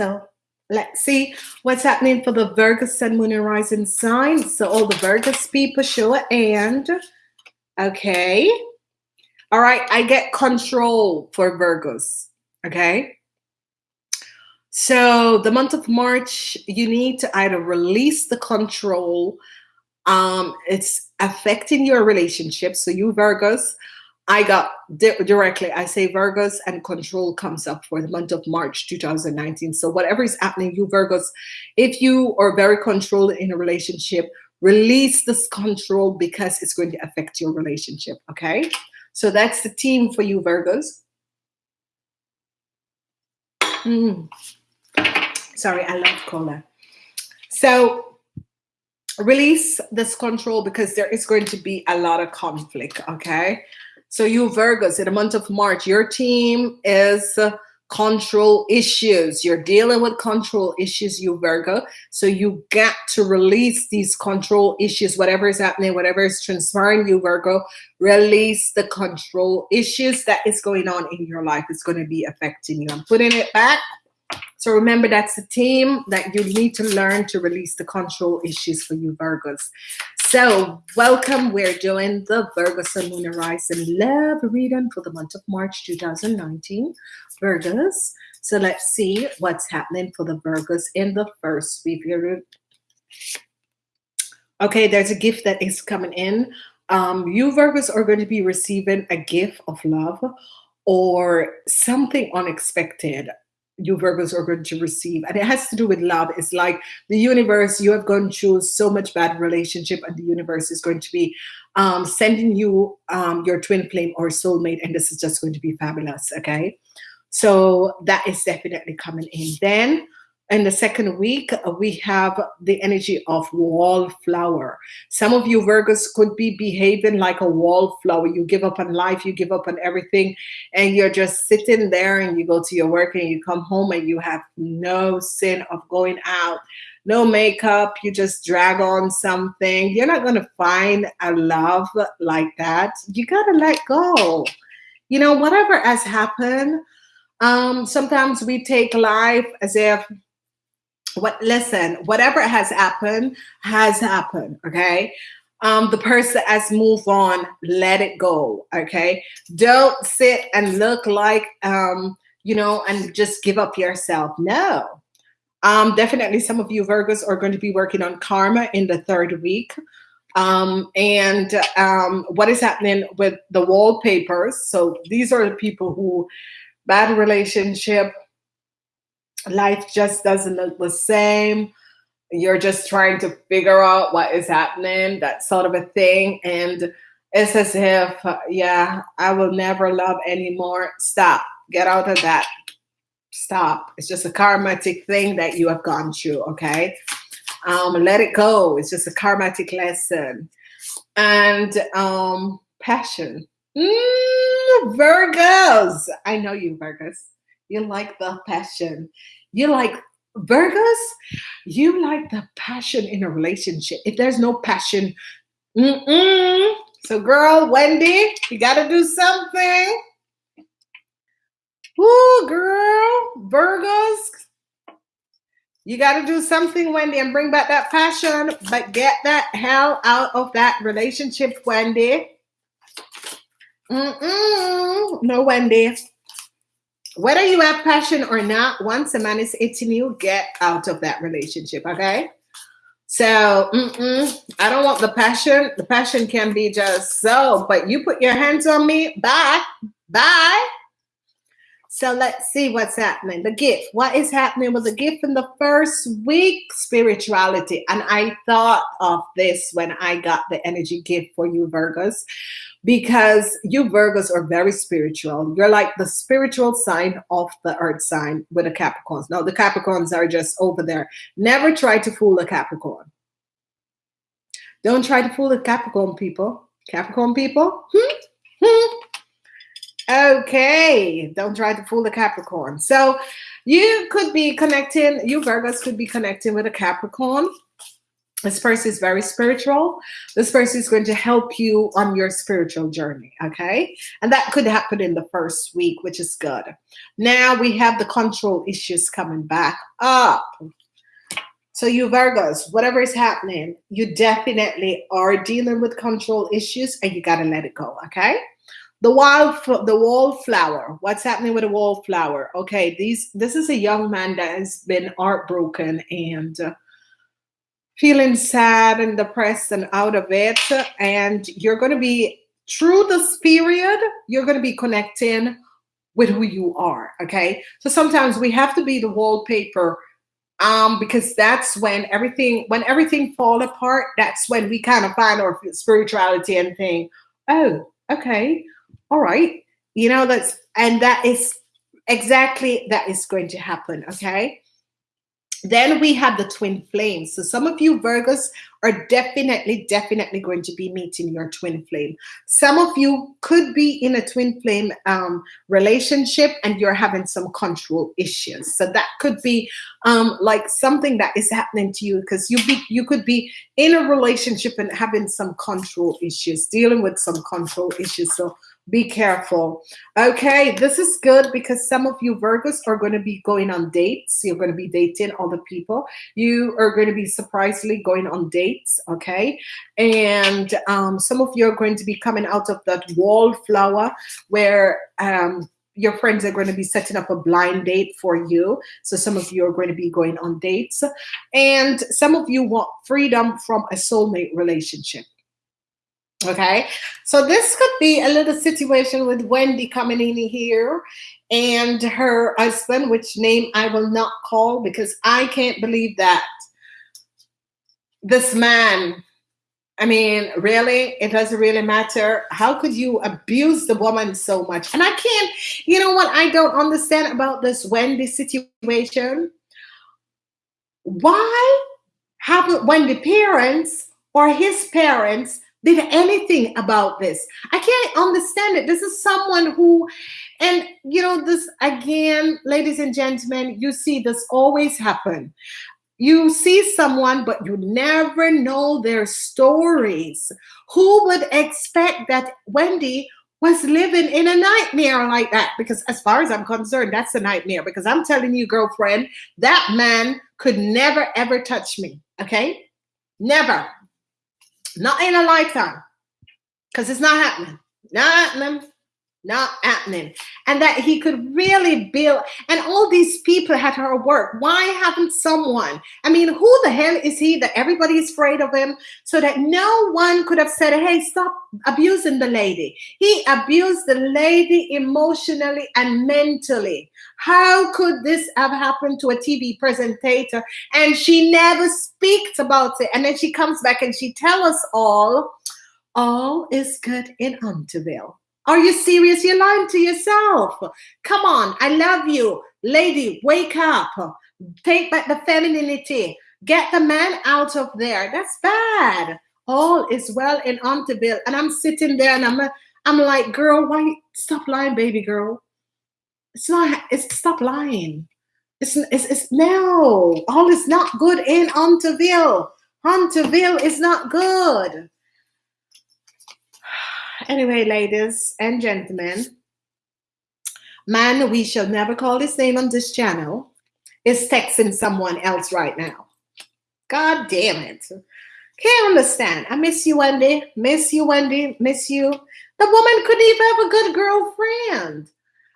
So let's see what's happening for the Virgo Sun, Moon, and Rising sign. So all the Virgos people show a hand. Okay. All right. I get control for Virgos. Okay. So the month of March, you need to either release the control. Um, it's affecting your relationship. So you Virgos, I got di directly, I say Virgos and control comes up for the month of March 2019. So whatever is happening, you Virgos, if you are very controlled in a relationship, release this control because it's going to affect your relationship. Okay. So that's the team for you Virgos. Mm. Sorry, I love cola. So release this control because there is going to be a lot of conflict. Okay. So you Virgos, in the month of March, your team is control issues. You're dealing with control issues, you Virgo. So you got to release these control issues, whatever is happening, whatever is transpiring, you Virgo, release the control issues that is going on in your life. It's going to be affecting you. I'm putting it back. So remember, that's the team that you need to learn to release the control issues for you Virgos. So welcome. We're doing the Virgo Sun, Moon, and Rising Love reading for the month of March 2019. Virgos. So let's see what's happening for the Virgos in the first week. Okay, there's a gift that is coming in. Um, you Virgos are going to be receiving a gift of love or something unexpected you Virgos are going to receive. And it has to do with love. It's like the universe, you have gone through so much bad relationship and the universe is going to be um, sending you um, your twin flame or soulmate. And this is just going to be fabulous. Okay. So that is definitely coming in. Then in the second week, uh, we have the energy of wallflower. Some of you Virgos could be behaving like a wallflower. You give up on life, you give up on everything, and you're just sitting there and you go to your work and you come home and you have no sin of going out, no makeup, you just drag on something. You're not going to find a love like that. You got to let go. You know, whatever has happened, um, sometimes we take life as if what listen whatever has happened has happened okay? Um the person has moved on let it go okay? Don't sit and look like um you know and just give up yourself no. Um definitely some of you virgos are going to be working on karma in the third week. Um and um what is happening with the wallpapers? So these are the people who bad relationship life just doesn't look the same. You're just trying to figure out what is happening, that sort of a thing. And it's as if, yeah, I will never love anymore. Stop. Get out of that. Stop. It's just a karmatic thing that you have gone through, okay? Um, let it go. It's just a karmatic lesson. And um, passion. Mm, Virgos. I know you, Virgos. You like the passion. You like Virgos, you like the passion in a relationship. If there's no passion, mm -mm. so girl, Wendy, you got to do something. Ooh, girl, Virgos, you got to do something, Wendy, and bring back that passion, but get that hell out of that relationship, Wendy. Mm-mm. No, Wendy whether you have passion or not, once a man is hitting you, get out of that relationship, okay? So mm -mm, I don't want the passion. The passion can be just so, but you put your hands on me, bye, bye. So let's see what's happening. The gift. What is happening with the gift in the first week? Spirituality. And I thought of this when I got the energy gift for you, Virgos because you Virgos are very spiritual. You're like the spiritual sign of the earth sign with the Capricorns. Now, the Capricorns are just over there. Never try to fool a Capricorn. Don't try to fool the Capricorn people. Capricorn people? Hmm? Hmm? Okay, don't try to fool the Capricorn. So you could be connecting, you Virgos could be connecting with a Capricorn this person is very spiritual. This person is going to help you on your spiritual journey. Okay. And that could happen in the first week, which is good. Now we have the control issues coming back up. So, you Virgos, whatever is happening, you definitely are dealing with control issues and you got to let it go. Okay. The wild, the wallflower. What's happening with the wallflower? Okay, these. This is a young man that has been heartbroken and uh, feeling sad and depressed and out of it. And you're going to be, through this period, you're going to be connecting with who you are. Okay. So sometimes we have to be the wallpaper um, because that's when everything, when everything fall apart, that's when we kind of find our spirituality and think, oh, okay, all right. You know, that's, and that is exactly that is going to happen. Okay. Then we have the twin flames. So some of you Virgos are definitely, definitely going to be meeting your twin flame. Some of you could be in a twin flame um, relationship and you're having some control issues. So that could be um, like something that is happening to you because you be you could be in a relationship and having some control issues, dealing with some control issues. So be careful. Okay, this is good because some of you Virgos are going to be going on dates. You're going to be dating other people. You are going to be surprisingly going on dates. Okay, and um, some of you are going to be coming out of that wallflower where um, your friends are going to be setting up a blind date for you. So some of you are going to be going on dates, and some of you want freedom from a soulmate relationship. Okay, so this could be a little situation with Wendy coming in here and her husband, which name I will not call because I can't believe that this man. I mean, really, it doesn't really matter. How could you abuse the woman so much? And I can't, you know what I don't understand about this Wendy situation? Why haven't Wendy parents or his parents did anything about this. I can't understand it. This is someone who, and you know, this again, ladies and gentlemen, you see this always happen. You see someone, but you never know their stories. Who would expect that Wendy was living in a nightmare like that? Because, as far as I'm concerned, that's a nightmare. Because I'm telling you, girlfriend, that man could never ever touch me. Okay? Never. Not in a lifetime. Because it's not happening. Not happening. Not happening. And that he could really build, and all these people had her work. Why haven't someone? I mean, who the hell is he that everybody is afraid of him? So that no one could have said, hey, stop abusing the lady. He abused the lady emotionally and mentally. How could this have happened to a TV presentator? And she never speaks about it. And then she comes back and she tells us all, all is good in Hunterville. Are you serious? You're lying to yourself. Come on, I love you. Lady, wake up. Take back the femininity. Get the man out of there. That's bad. All is well in Hunterville. And I'm sitting there and I'm I'm like, girl, why stop lying, baby girl? It's not. It's stop lying. It's, it's, it's no. All is not good in Hunterville. Hunterville is not good. Anyway, ladies and gentlemen, man, we shall never call his name on this channel, is texting someone else right now. God damn it. Can't understand. I miss you, Wendy. Miss you, Wendy. Miss you. The woman couldn't even have a good girlfriend.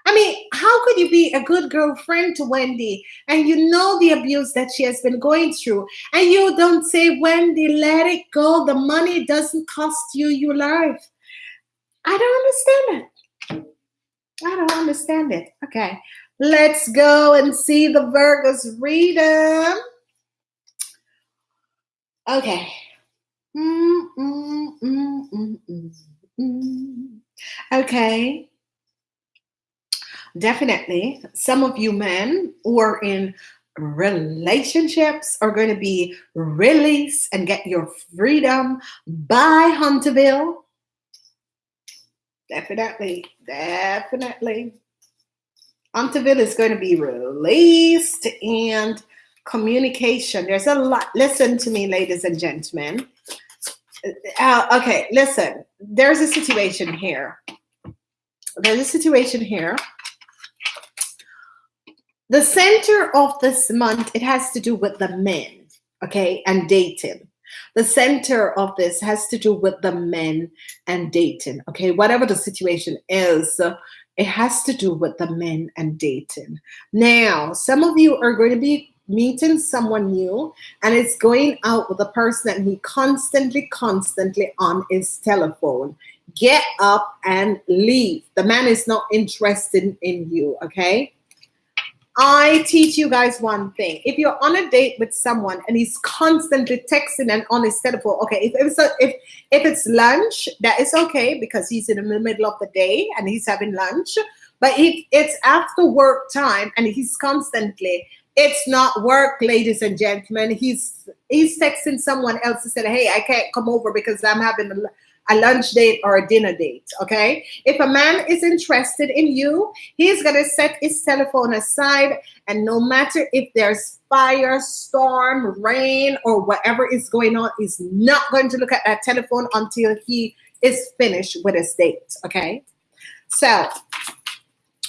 I mean, how could you be a good girlfriend to Wendy and you know the abuse that she has been going through and you don't say, Wendy, let it go. The money doesn't cost you your life. I don't understand it. I don't understand it. Okay, let's go and see the Virgos read them. Okay. Mm, mm, mm, okay definitely some of you men who are in relationships are going to be released and get your freedom by Hunterville. Definitely, definitely. Hunterville is going to be released and communication. There's a lot. Listen to me, ladies and gentlemen. Uh, okay, listen. There's a situation here. There's a situation here. The center of this month, it has to do with the men, okay, and dating. The center of this has to do with the men and dating, okay? Whatever the situation is, it has to do with the men and dating. Now, some of you are going to be meeting someone new and it's going out with a person and he constantly, constantly on his telephone. Get up and leave. The man is not interested in you, okay? I teach you guys one thing. If you're on a date with someone and he's constantly texting and on his telephone, okay, if, if it's a, if if it's lunch, that is okay because he's in the middle of the day and he's having lunch. But if it's after work time and he's constantly, it's not work, ladies and gentlemen. He's he's texting someone else to say, hey, I can't come over because I'm having a lunch date or a dinner date, okay? If a man is interested in you, he's gonna set his telephone aside and no matter if there's fire, storm, rain, or whatever is going on, he's not going to look at that telephone until he is finished with his date, okay? So,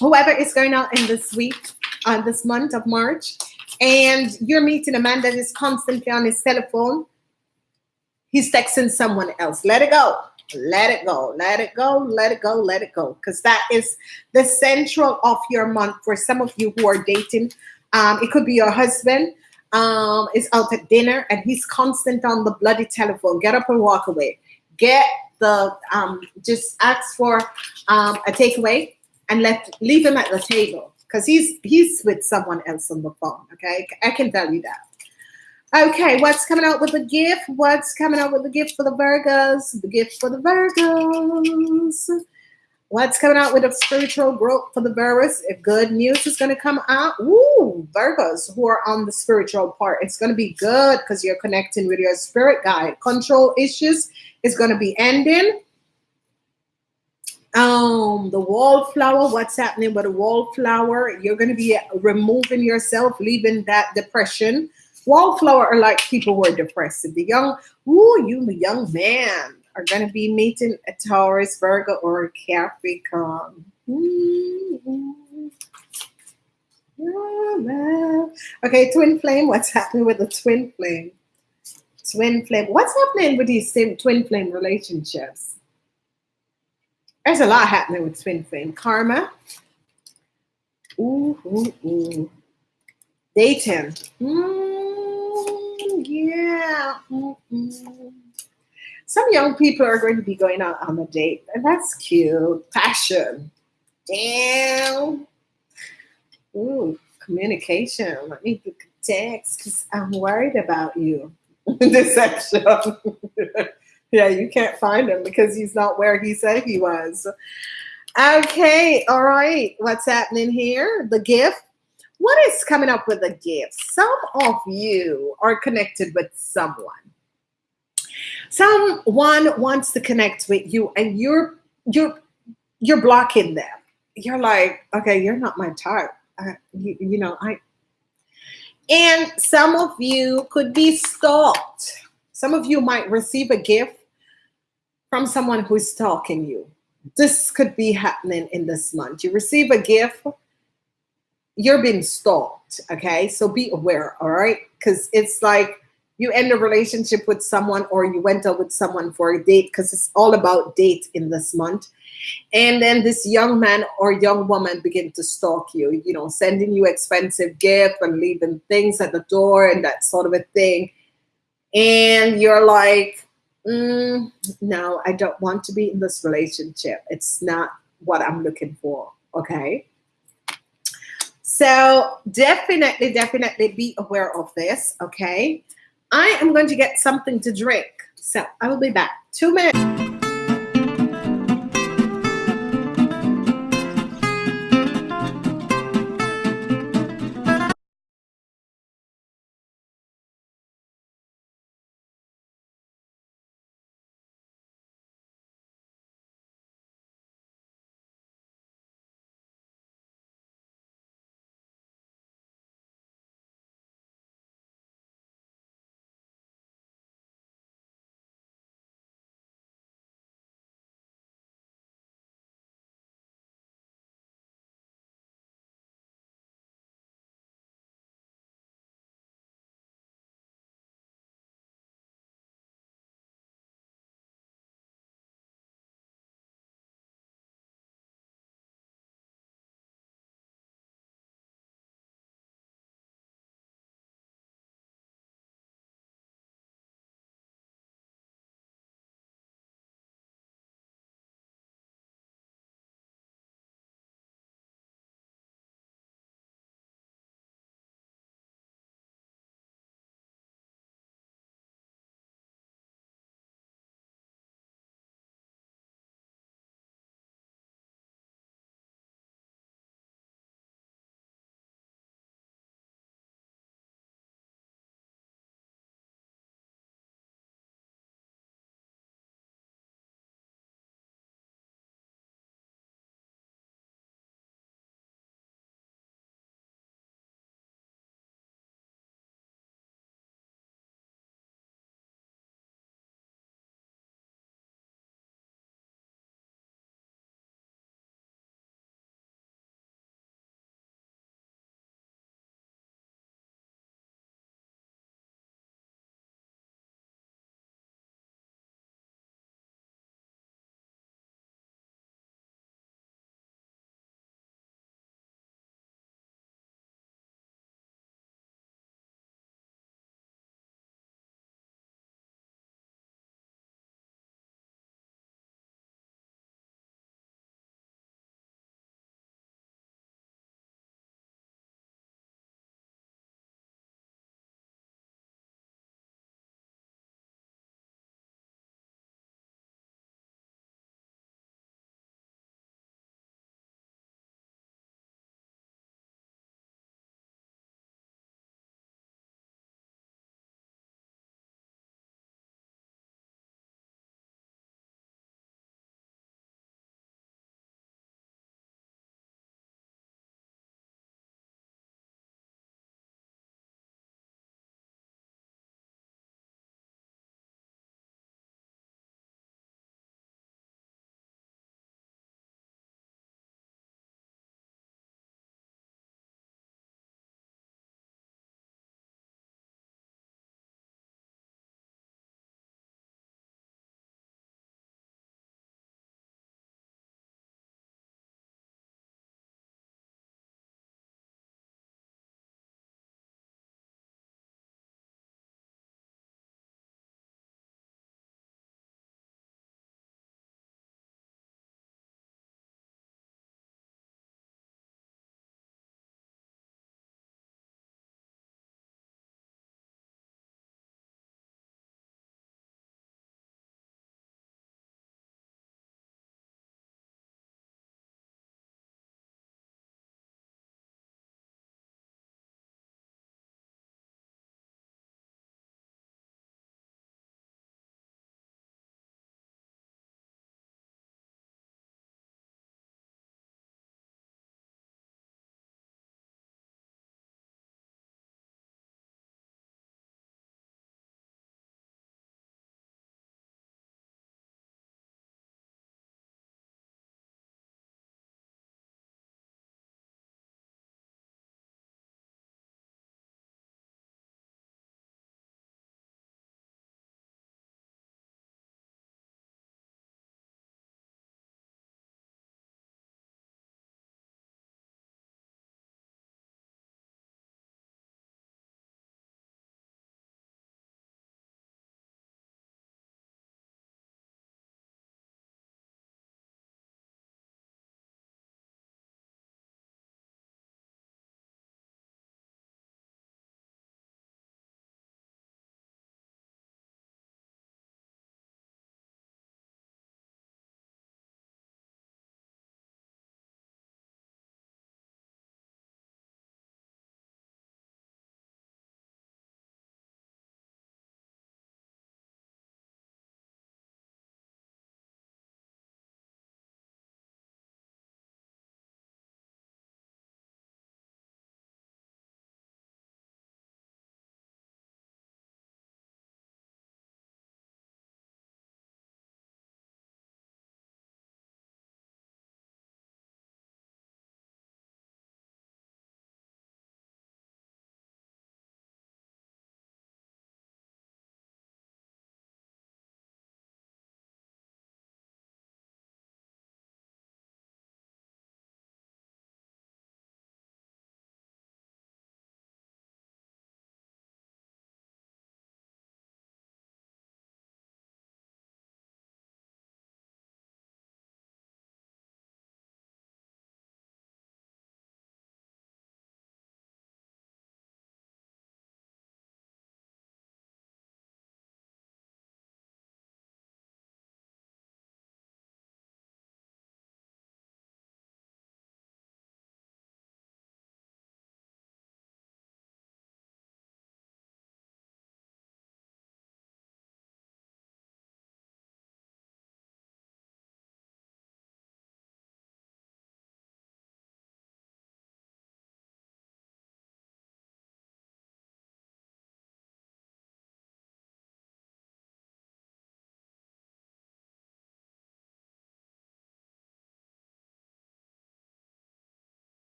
whoever is going out in this week, on uh, this month of March, and you're meeting a man that is constantly on his telephone, He's texting someone else. Let it go. Let it go. Let it go. Let it go. Let it go. Because that is the central of your month for some of you who are dating. Um, it could be your husband um, is out at dinner and he's constant on the bloody telephone. Get up and walk away. Get the um, just ask for um, a takeaway and let leave him at the table because he's he's with someone else on the phone. Okay, I can tell you that. Okay, what's coming out with the gift? What's coming out with the gift for the Virgos? The gift for the Virgos. What's coming out with a spiritual growth for the Virgos? If good news is going to come out, ooh, Virgos who are on the spiritual part, it's going to be good because you're connecting with your spirit guide. Control issues is going to be ending. Um, the wallflower, what's happening with the wallflower? You're going to be removing yourself, leaving that depression Wallflower are like people who are depressed. The young, ooh, you the young man are going to be meeting a Taurus, Virgo, or a Capricorn. Mm-hmm. Okay, twin flame. What's happening with the twin flame? Twin flame. What's happening with these twin flame relationships? There's a lot happening with twin flame. Karma. Ooh, ooh, ooh. Dating. Mm Mm-mm. Some young people are going to be going out on a date, and that's cute. Passion. Damn. Ooh, communication. Let me text because I'm worried about you. Deception. yeah, you can't find him because he's not where he said he was. Okay, all right. What's happening here? The gift what is coming up with a gift? Some of you are connected with someone. Someone wants to connect with you and you're you're you're blocking them. You're like, okay, you're not my type. Uh, you, you know, I and some of you could be stalked. Some of you might receive a gift from someone who's stalking you. This could be happening in this month. You receive a gift you're being stalked. Okay. So be aware. All right. Because it's like you end a relationship with someone or you went out with someone for a date because it's all about date in this month. And then this young man or young woman begin to stalk you, you know, sending you expensive gift and leaving things at the door and that sort of a thing. And you're like, mm, no, I don't want to be in this relationship. It's not what I'm looking for. Okay. So definitely, definitely be aware of this, okay? I am going to get something to drink. So I will be back. Two minutes.